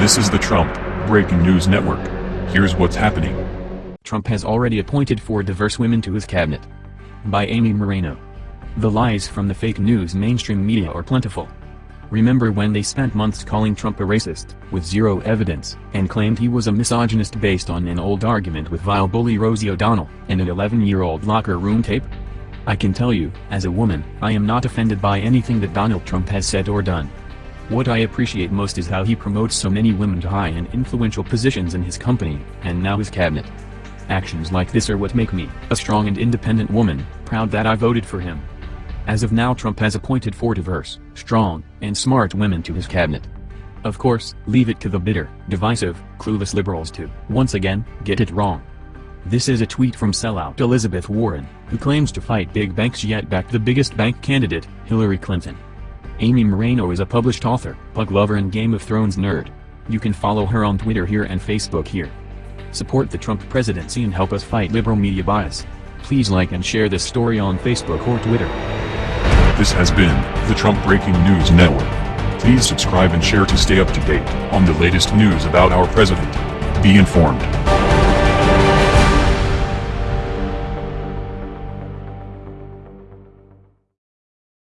This is the Trump Breaking News Network. Here's what's happening. Trump has already appointed four diverse women to his cabinet. By Amy Moreno. The lies from the fake news mainstream media are plentiful. Remember when they spent months calling Trump a racist, with zero evidence, and claimed he was a misogynist based on an old argument with vile bully Rosie O'Donnell, and an 11-year-old locker room tape? I can tell you, as a woman, I am not offended by anything that Donald Trump has said or done. What I appreciate most is how he promotes so many women to high and influential positions in his company, and now his cabinet. Actions like this are what make me, a strong and independent woman, proud that I voted for him. As of now Trump has appointed four diverse, strong, and smart women to his cabinet. Of course, leave it to the bitter, divisive, clueless liberals to, once again, get it wrong. This is a tweet from sellout Elizabeth Warren, who claims to fight big banks yet backed the biggest bank candidate, Hillary Clinton. Amy Moreno is a published author, pug lover and Game of Thrones nerd. You can follow her on Twitter here and Facebook here. Support the Trump presidency and help us fight liberal media bias. Please like and share this story on Facebook or Twitter. This has been the Trump Breaking News Network. Please subscribe and share to stay up to date on the latest news about our president. Be informed.